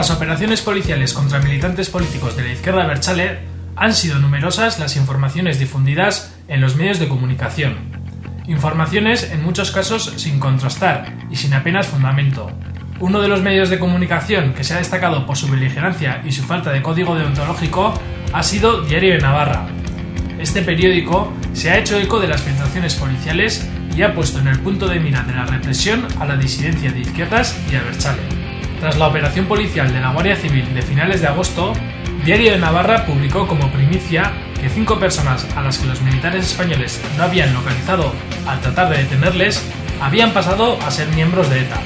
Las operaciones policiales contra militantes políticos de la izquierda Berchale, han sido numerosas las informaciones difundidas en los medios de comunicación. Informaciones en muchos casos sin contrastar y sin apenas fundamento. Uno de los medios de comunicación que se ha destacado por su beligerancia y su falta de código deontológico ha sido Diario de Navarra. Este periódico se ha hecho eco de las filtraciones policiales y ha puesto en el punto de mira de la represión a la disidencia de izquierdas y a Berchale. Tras la operación policial de la Guardia Civil de finales de agosto, Diario de Navarra publicó como primicia que cinco personas a las que los militares españoles no habían localizado al tratar de detenerles habían pasado a ser miembros de ETA.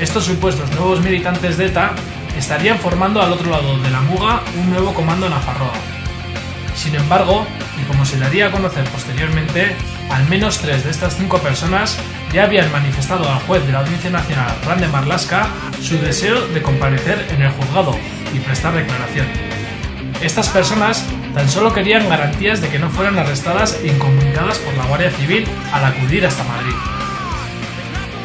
Estos supuestos nuevos militantes de ETA estarían formando al otro lado de la muga un nuevo comando Nafarroa. Sin embargo, y como se daría a conocer posteriormente, al menos tres de estas cinco personas ya habían manifestado al juez de la Audiencia Nacional, Rande Marlaska, su deseo de comparecer en el juzgado y prestar declaración. Estas personas tan solo querían garantías de que no fueran arrestadas e incomunicadas por la Guardia Civil al acudir hasta Madrid.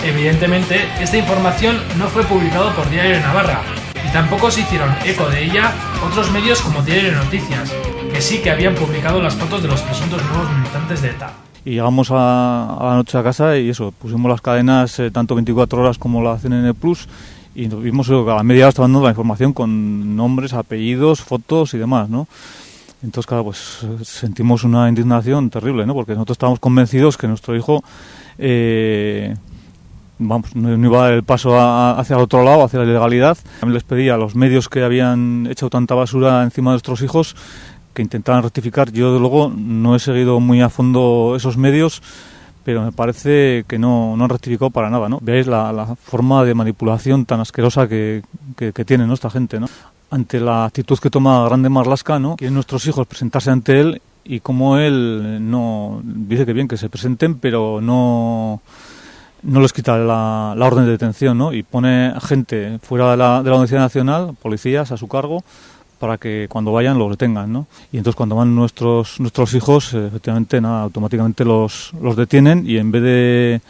Evidentemente, esta información no fue publicada por Diario de Navarra, y tampoco se hicieron eco de ella otros medios como Diario de Noticias, que sí que habían publicado las fotos de los presuntos nuevos militantes de ETA. Y llegamos a, la noche a casa y eso, pusimos las cadenas eh, tanto 24 horas como la CNN Plus y nos vimos a la media hora dando la información con nombres, apellidos, fotos y demás, ¿no? Entonces, claro, pues sentimos una indignación terrible, ¿no? Porque nosotros estábamos convencidos que nuestro hijo eh, vamos, no, iba a dar el paso hacia el otro lado, hacia la ilegalidad. También les pedía a los medios que habían hecho tanta basura encima de nuestros hijos que intentaran rectificar. Yo, de luego, no he seguido muy a fondo esos medios, pero me parece que no, no han rectificado para nada. ¿no? Veáis la, forma de manipulación tan asquerosa que, que, tiene ¿no? esta gente. ¿no? Ante la actitud que toma Grande Marlasca, ¿no? quieren nuestros hijos presentarse ante él y como él no dice que bien que se presenten, pero no no les quita la, la, orden de detención, ¿no? Y pone gente fuera de la, de la Audiencia Nacional, policías a su cargo, para que cuando vayan los detengan, ¿no? Y entonces cuando van nuestros nuestros hijos, eh, efectivamente, nada, automáticamente los, los detienen y en vez de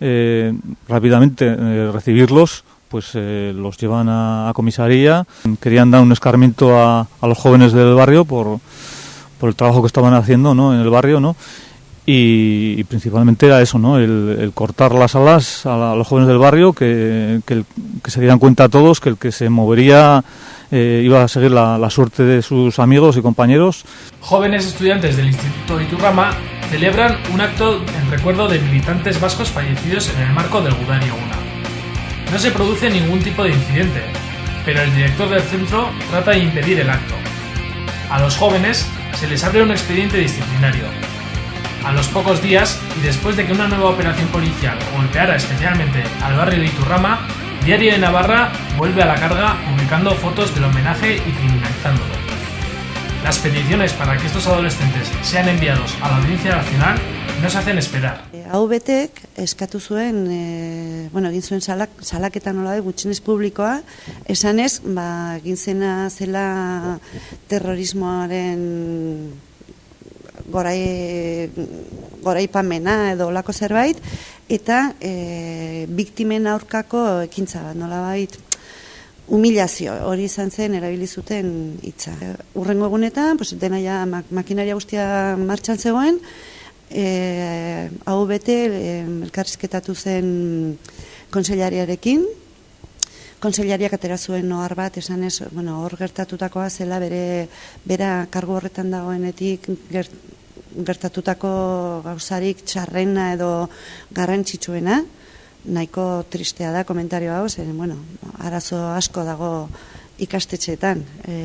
eh, rápidamente eh, recibirlos, pues los llevan a, comisaría. Querían dar un escarmiento a, los jóvenes del barrio por, por el trabajo que estaban haciendo, ¿no? En el barrio, ¿no? Y, principalmente era eso, ¿no? El, cortar las alas a, los jóvenes del barrio, que, que, se dieran cuenta a todos que el que se movería eh, iba a seguir la, la, suerte de sus amigos y compañeros. Jóvenes estudiantes del Instituto Iturrama celebran un acto en recuerdo de militantes vascos fallecidos en el marco del Gudario 1. No se produce ningún tipo de incidente, pero el director del centro trata de impedir el acto. A los jóvenes se les abre un expediente disciplinario, a los pocos días, y después de que una nueva operación policial golpeara especialmente al barrio de Iturrama, Diario de Navarra vuelve a la carga publicando fotos del homenaje y criminalizándolo. Las peticiones para que estos adolescentes sean enviados a la Audiencia Nacional no se hacen esperar. Hau betek eskatu zuen, e, bueno, egin zuen salak, salaketa nola da gutxinez publikoa, esanez, ba, egin zena zela terrorismoaren gorai, goraipamena edo olako zerbait, eta e, biktimen aurkako ekintza bat, nola bait, humilazio, hori izan zen erabili zuten hitza. Urrengo egunetan, pues, dena ja makinaria guztia martxan zegoen, e, hau bete e, elkarrizketatu zen konsellariarekin, konsellariak atera zuen ohar bat esan ez, bueno, hor gertatutakoa zela bere bera kargu horretan dagoenetik gertatutako gauzarik txarrena edo garrantzitsuena, nahiko tristea da komentario hau, zen, bueno, arazo asko dago ikastetxeetan. E,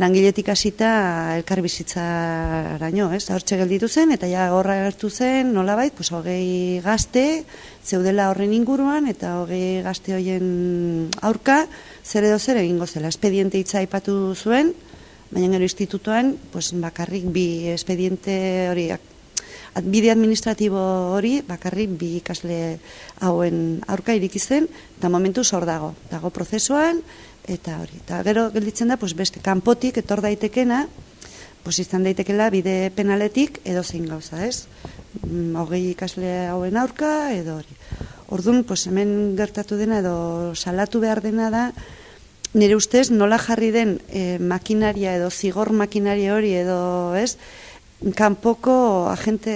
langiletik hasita elkar bizitzaraino, ez? Hortxe gelditu zen eta ja horra gertu zen, nolabait, pues hogei gazte zeudela horren inguruan eta hogei gazte hoien aurka zer edo zer egingo zela. Espediente hitza aipatu zuen, baina gero institutuan, pues bakarrik bi espediente hori bide administratibo hori bakarrik bi ikasle hauen aurka iriki zen eta momentu zor dago. Dago prozesuan, eta hori. Eta gero gelditzen da, pues, beste kanpotik etor daitekena, pues, izan daitekela bide penaletik edo zein gauza, ez? Mm, hogei ikasle hauen aurka edo hori. Orduan, pues, hemen gertatu dena edo salatu behar dena da, nire ustez nola jarri den e, makinaria edo zigor makinaria hori edo ez, kanpoko agente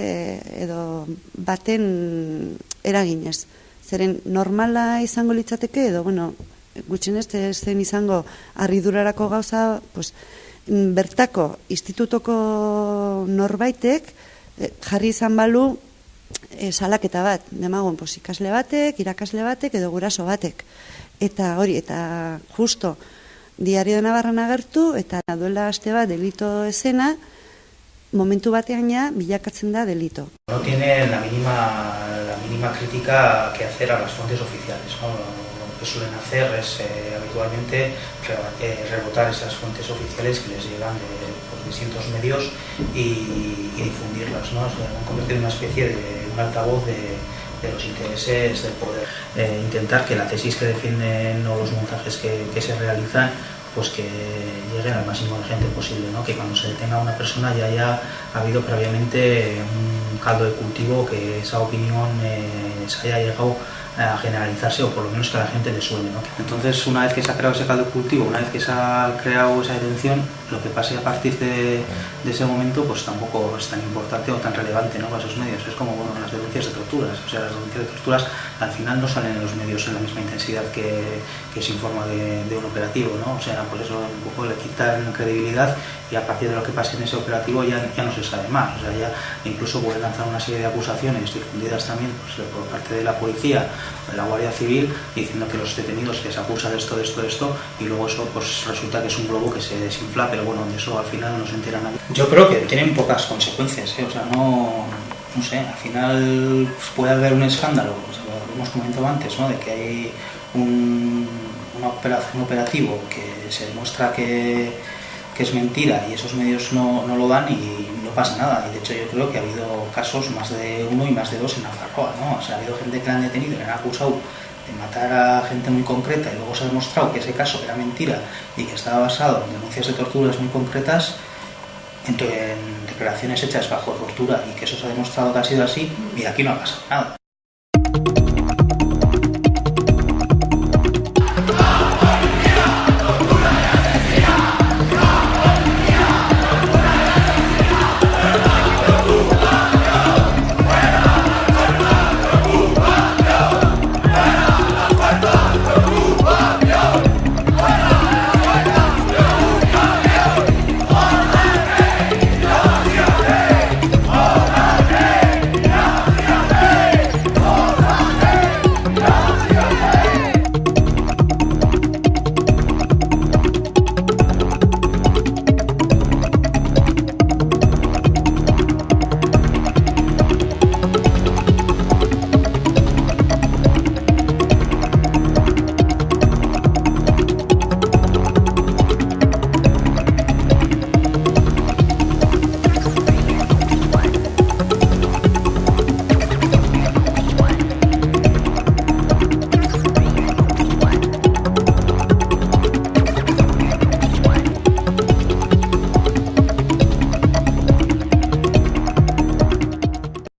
edo baten eraginez. Zeren normala izango litzateke edo, bueno, gutxen ez zen izango arridurarako gauza, pues, bertako institutoko norbaitek eh, jarri izan balu e, salaketa bat, demagun, pues, ikasle batek, irakasle batek edo guraso batek. Eta hori, eta justo, diario de Navarra agertu, eta duela aste bat delito esena, momentu batean ja bilakatzen da delito. No tiene la mínima, la mínima crítica que hacer a las fuentes oficiales. ¿no? Que suelen hacer es eh, habitualmente eh, rebotar esas fuentes oficiales que les llegan de pues, distintos medios y, y difundirlas. ¿no? Se han convertido en una especie de un altavoz de, de los intereses del poder. Eh, intentar que la tesis que defienden o los montajes que, que se realizan pues que lleguen al máximo de gente posible, ¿no? que cuando se detenga una persona ya haya habido previamente un caldo de cultivo, que esa opinión eh, se haya llegado a generalizarse o por lo menos que a la gente le suene. ¿no? Entonces, una vez que se ha creado ese caldo cultivo, una vez que se ha creado esa detención, lo que pase a partir de, ese momento pues tampoco es tan importante o tan relevante ¿no? para esos medios. Es como bueno, las denuncias de torturas. O sea, las denuncias de torturas al final no salen en los medios en la misma intensidad que, se informa de, un operativo. ¿no? O sea, por eso un poco le quitan credibilidad y a partir de lo que pase en ese operativo ya, ya no se sabe más. O sea, ya incluso pueden lanzar una serie de acusaciones difundidas también pues, por parte de la policía, la Guardia Civil, diciendo que los detenidos se acusa de esto, de esto, de esto, y luego eso pues resulta que es un globo que se desinfla, pero bueno, de eso al final no se entera nadie. Yo creo que tienen pocas consecuencias, ¿eh? o sea, no, no sé, al final pues, puede haber un escándalo, o sea, lo hemos comentado antes, ¿no? de que hay un, una operación, un operativo que se demuestra que, que es mentira y esos medios no, no, lo dan y no pasa nada. Y de hecho yo creo que ha habido casos más de uno y más de dos en Nafarroa, ¿no? O sea, ha habido gente que la han detenido le han acusado de matar a gente muy concreta y luego se ha demostrado que ese caso era mentira y que estaba basado en denuncias de torturas muy concretas, en declaraciones hechas bajo tortura y que eso se ha demostrado que ha sido así y aquí no ha pasado nada.